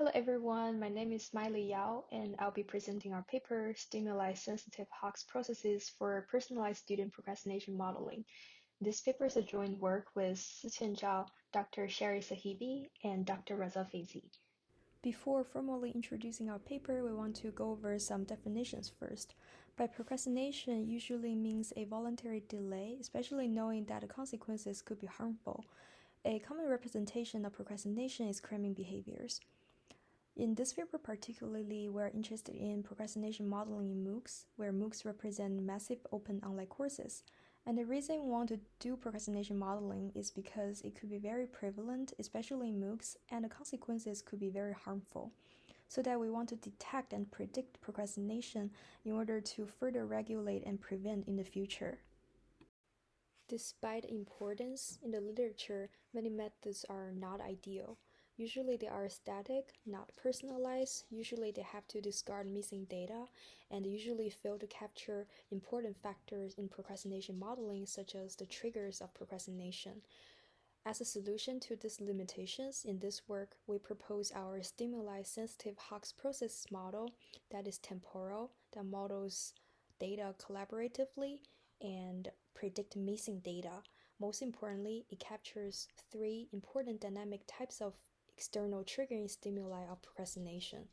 Hello everyone, my name is Miley Yao and I'll be presenting our paper Stimuli-Sensitive Hawkes Processes for Personalized Student Procrastination Modeling. This paper is a joint work with Siqian Zhao, Dr. Sherry Sahebi, and Dr. Reza Feyzi. Before formally introducing our paper, we want to go over some definitions first. By procrastination usually means a voluntary delay, especially knowing that the consequences could be harmful. A common representation of procrastination is cramming behaviors. In this paper particularly, we're interested in procrastination modeling in MOOCs, where MOOCs represent massive open online courses. And the reason we want to do procrastination modeling is because it could be very prevalent, especially in MOOCs, and the consequences could be very harmful. So that we want to detect and predict procrastination in order to further regulate and prevent in the future. Despite importance in the literature, many methods are not ideal. Usually they are static, not personalized. Usually they have to discard missing data and usually fail to capture important factors in procrastination modeling, such as the triggers of procrastination. As a solution to these limitations, in this work, we propose our stimuli sensitive Hawkes process model that is temporal, that models data collaboratively and predict missing data. Most importantly, it captures three important dynamic types of external triggering stimuli of procrastination.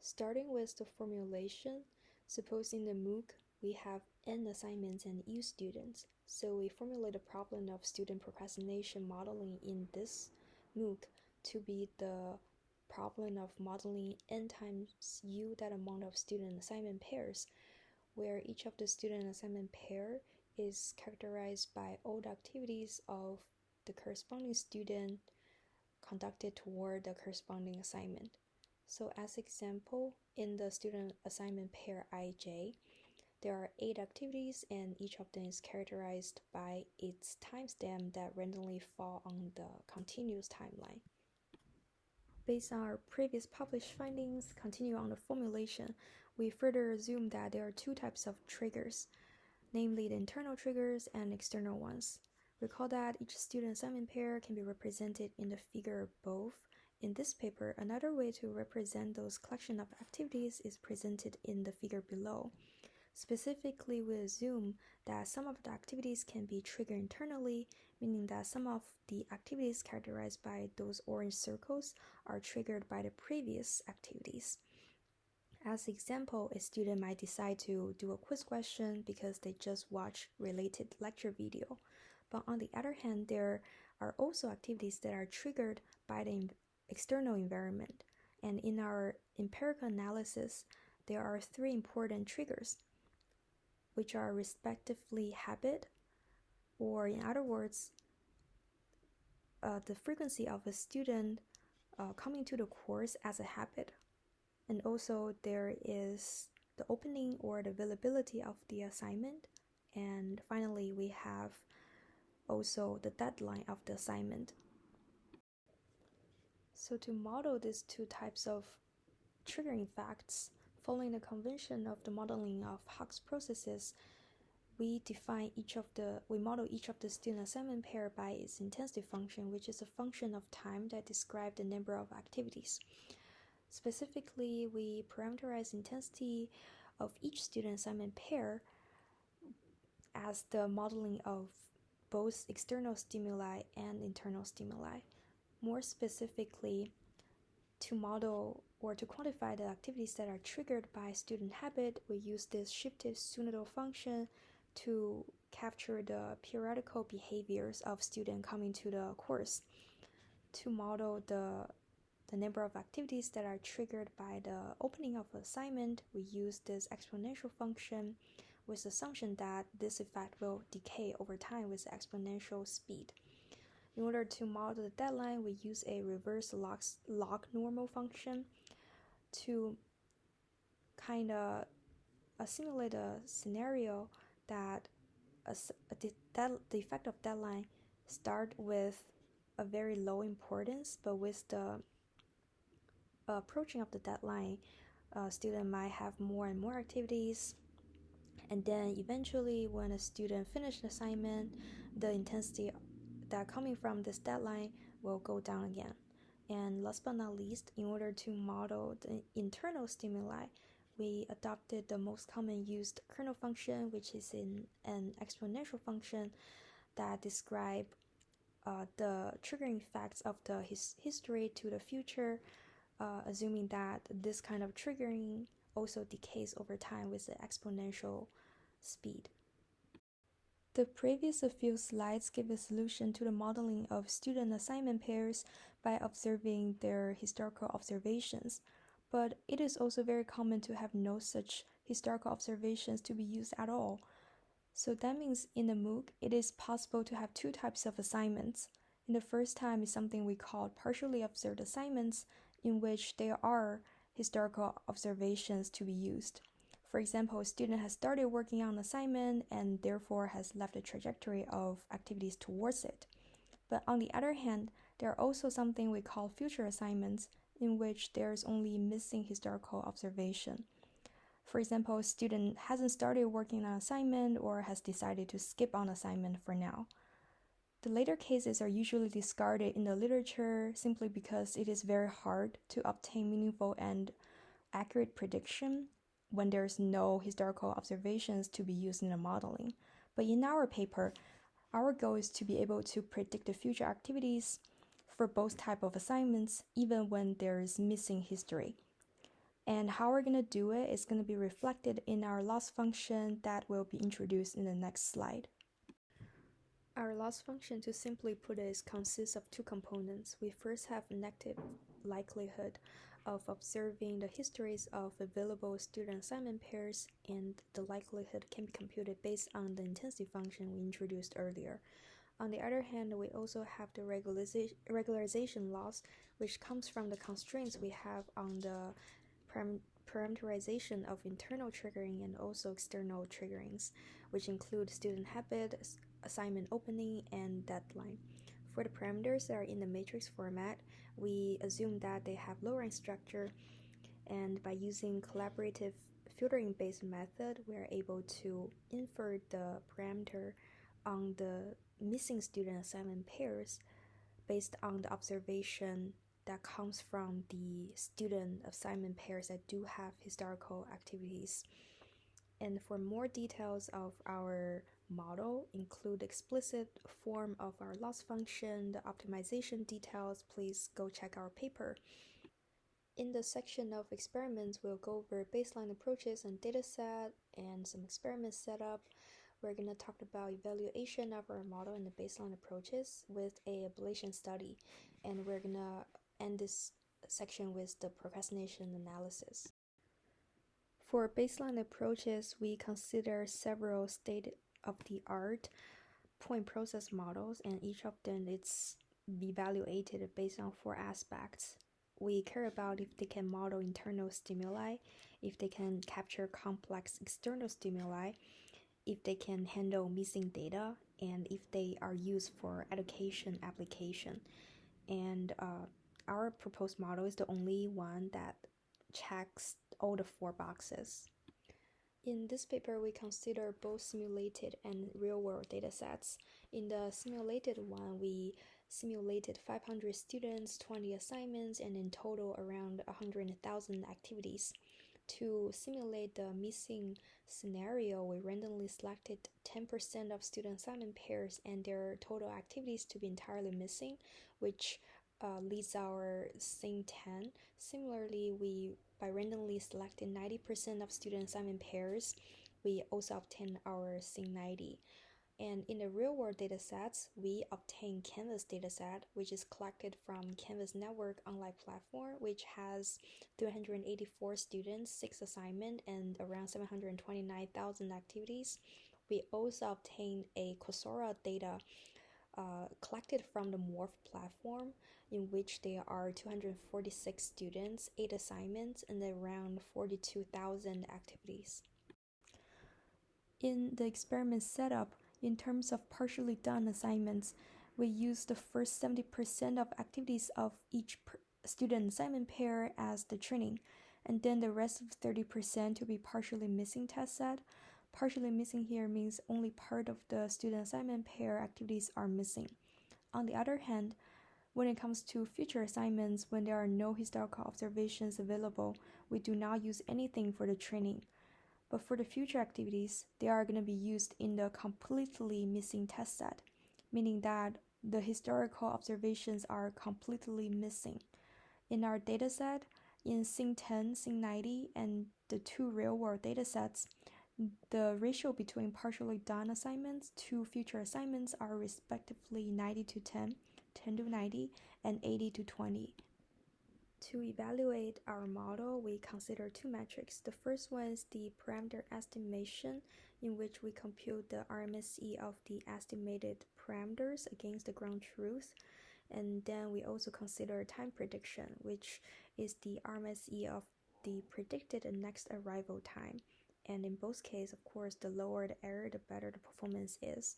Starting with the formulation, suppose in the MOOC we have N assignments and U students, so we formulate a problem of student procrastination modeling in this MOOC to be the problem of modeling N times U that amount of student assignment pairs, where each of the student assignment pair is characterized by all the activities of the corresponding student conducted toward the corresponding assignment. So as example, in the student assignment pair IJ, there are eight activities and each of them is characterized by its timestamp that randomly fall on the continuous timeline. Based on our previous published findings, continue on the formulation, we further assume that there are two types of triggers, namely the internal triggers and external ones. Recall that each student assignment pair can be represented in the figure above. In this paper, another way to represent those collection of activities is presented in the figure below. Specifically, we assume that some of the activities can be triggered internally, meaning that some of the activities characterized by those orange circles are triggered by the previous activities. As example, a student might decide to do a quiz question because they just watched related lecture video. But on the other hand, there are also activities that are triggered by the external environment. And in our empirical analysis, there are three important triggers, which are respectively habit, or in other words, uh, the frequency of a student uh, coming to the course as a habit. And also, there is the opening or the availability of the assignment. And finally, we have also the deadline of the assignment. So to model these two types of triggering facts, following the convention of the modeling of Hawkes processes, we define each of the we model each of the student assignment pair by its intensity function, which is a function of time that describes the number of activities. Specifically, we parameterize intensity of each student assignment pair as the modeling of both external stimuli and internal stimuli. More specifically, to model or to quantify the activities that are triggered by student habit, we use this shifted sinusoidal function to capture the periodical behaviors of students coming to the course. To model the the number of activities that are triggered by the opening of assignment, we use this exponential function with the assumption that this effect will decay over time with exponential speed. In order to model the deadline, we use a reverse log, log normal function to kind of uh, simulate a scenario that a, a that the effect of deadline start with a very low importance, but with the approaching of the deadline, a student might have more and more activities and then eventually when a student finished the assignment the intensity that coming from this deadline will go down again. And last but not least, in order to model the internal stimuli, we adopted the most common used kernel function, which is in an exponential function that describe uh, the triggering effects of the his history to the future, uh, assuming that this kind of triggering also decays over time with the exponential speed. The previous few slides give a solution to the modeling of student assignment pairs by observing their historical observations, but it is also very common to have no such historical observations to be used at all. So that means in the MOOC, it is possible to have two types of assignments. In the first time is something we call partially observed assignments, in which there are historical observations to be used. For example, a student has started working on an assignment and therefore has left a trajectory of activities towards it. But on the other hand, there are also something we call future assignments, in which there is only missing historical observation. For example, a student hasn't started working on an assignment or has decided to skip on assignment for now. The later cases are usually discarded in the literature simply because it is very hard to obtain meaningful and accurate prediction when there's no historical observations to be used in the modeling. But in our paper, our goal is to be able to predict the future activities for both type of assignments, even when there is missing history. And how we're going to do it is going to be reflected in our loss function that will be introduced in the next slide. Our loss function, to simply put it, consists of two components. We first have negative likelihood of observing the histories of available student assignment pairs, and the likelihood can be computed based on the intensity function we introduced earlier. On the other hand, we also have the regularization loss, which comes from the constraints we have on the parameterization of internal triggering and also external triggerings, which include student habit, assignment opening, and deadline. For the parameters that are in the matrix format, we assume that they have low rank structure, and by using collaborative filtering based method, we are able to infer the parameter on the missing student assignment pairs based on the observation that comes from the student assignment pairs that do have historical activities. And for more details of our model, include explicit form of our loss function, the optimization details, please go check our paper. In the section of experiments, we'll go over baseline approaches and dataset and some experiment setup. We're going to talk about evaluation of our model and the baseline approaches with a ablation study. And we're going to end this section with the procrastination analysis. For baseline approaches, we consider several state of the art point process models, and each of them is evaluated based on four aspects. We care about if they can model internal stimuli, if they can capture complex external stimuli, if they can handle missing data, and if they are used for education application. And uh, our proposed model is the only one that checks all the four boxes. In this paper, we consider both simulated and real-world datasets. In the simulated one, we simulated 500 students, 20 assignments, and in total around 100,000 activities. To simulate the missing scenario, we randomly selected 10% of student assignment pairs and their total activities to be entirely missing, which uh, leads our SIN 10. Similarly, we by randomly selecting 90% of student assignment pairs, we also obtain our SIN 90. And in the real world datasets, we obtain Canvas dataset, which is collected from Canvas Network online platform, which has 384 students, 6 assignments, and around 729,000 activities. We also obtain a Coursera data uh, collected from the MORF platform, in which there are 246 students, 8 assignments, and around 42,000 activities. In the experiment setup, in terms of partially done assignments, we use the first 70% of activities of each student assignment pair as the training, and then the rest of 30% to be partially missing test set. Partially missing here means only part of the student assignment pair activities are missing. On the other hand, When it comes to future assignments, when there are no historical observations available, we do not use anything for the training. But for the future activities, they are going to be used in the completely missing test set, meaning that the historical observations are completely missing. In our dataset, in SIN 10, SIN 90, and the two real world datasets, the ratio between partially done assignments to future assignments are respectively 90 to 10, 10 to 90, and 80 to 20. To evaluate our model, we consider two metrics. The first one is the parameter estimation, in which we compute the RMSE of the estimated parameters against the ground truth. And then we also consider time prediction, which is the RMSE of the predicted next arrival time. And in both cases, of course, the lower the error, the better the performance is.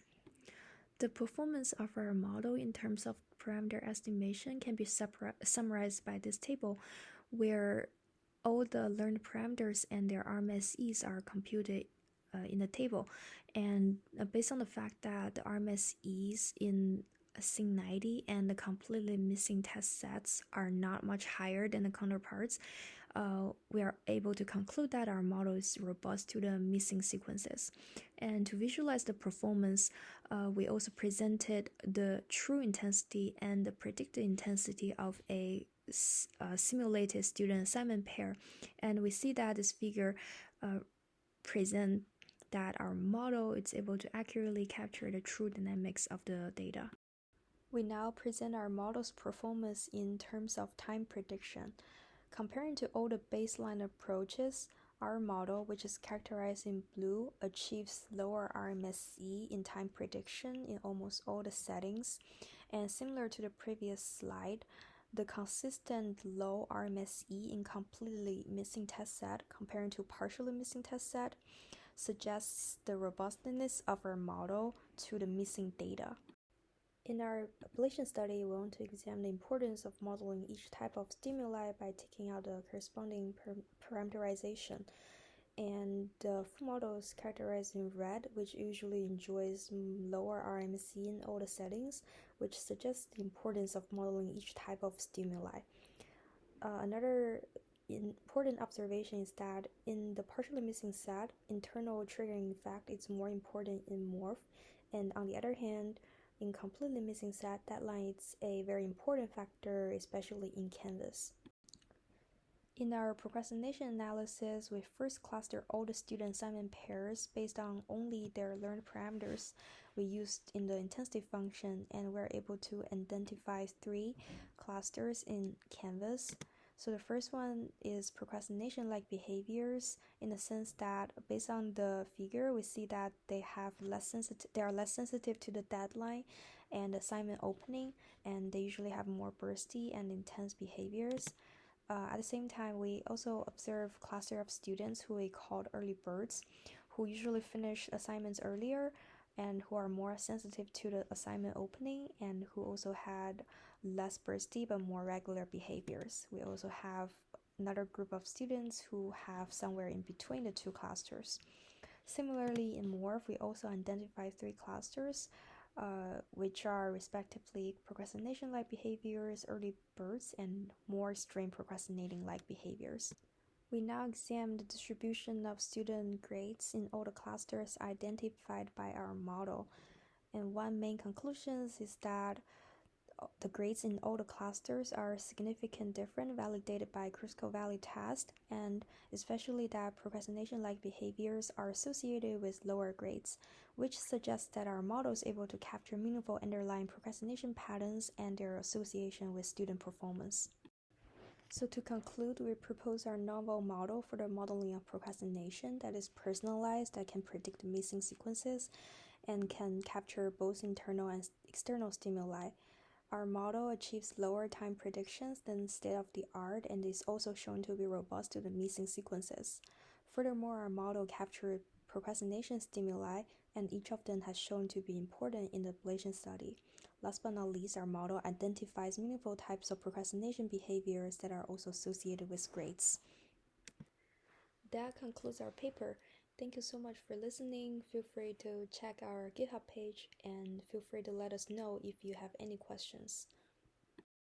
The performance of our model in terms of parameter estimation can be summarized by this table, where all the learned parameters and their RMSEs are computed uh, in the table. And uh, based on the fact that the RMSEs in SIN 90 and the completely missing test sets are not much higher than the counterparts, uh, we are able to conclude that our model is robust to the missing sequences. And to visualize the performance, uh, we also presented the true intensity and the predicted intensity of a uh, simulated student assignment pair. And we see that this figure uh, present that our model is able to accurately capture the true dynamics of the data. We now present our model's performance in terms of time prediction. Comparing to all the baseline approaches, our model, which is characterized in blue, achieves lower RMSE in time prediction in almost all the settings. And similar to the previous slide, the consistent low RMSE in completely missing test set comparing to partially missing test set suggests the robustness of our model to the missing data. In our ablation study, we want to examine the importance of modeling each type of stimuli by taking out the corresponding parameterization. And the full model is characterized in red, which usually enjoys lower RMC in all the settings, which suggests the importance of modeling each type of stimuli. Uh, another important observation is that in the partially missing set, internal triggering effect is more important in MORF, and on the other hand, in completely missing set, deadline is a very important factor, especially in Canvas. In our procrastination analysis, we first cluster all the student assignment pairs based on only their learned parameters we used in the intensity function, and we're able to identify three clusters in Canvas. So the first one is procrastination-like behaviors in the sense that based on the figure, we see that they have less sensitive, they are less sensitive to the deadline and assignment opening, and they usually have more bursty and intense behaviors. Uh, at the same time, we also observe cluster of students who we called early birds, who usually finish assignments earlier and who are more sensitive to the assignment opening and who also had less bursty but more regular behaviors. We also have another group of students who have somewhere in between the two clusters. Similarly, in MORF, we also identify three clusters, uh, which are respectively procrastination like behaviors, early birds, and more strain procrastinating like behaviors. We now examine the distribution of student grades in all the clusters identified by our model. And one main conclusion is that the grades in all the clusters are significant different validated by Kruskal-Wallis test and especially that procrastination-like behaviors are associated with lower grades, which suggests that our model is able to capture meaningful underlying procrastination patterns and their association with student performance. So to conclude, we propose our novel model for the modeling of procrastination that is personalized, that can predict missing sequences, and can capture both internal and external stimuli. Our model achieves lower time predictions than state of the art and is also shown to be robust to the missing sequences. Furthermore, our model captured procrastination stimuli, and each of them has shown to be important in the ablation study. Last but not least, our model identifies meaningful types of procrastination behaviors that are also associated with grades. That concludes our paper. Thank you so much for listening. Feel free to check our GitHub page and feel free to let us know if you have any questions.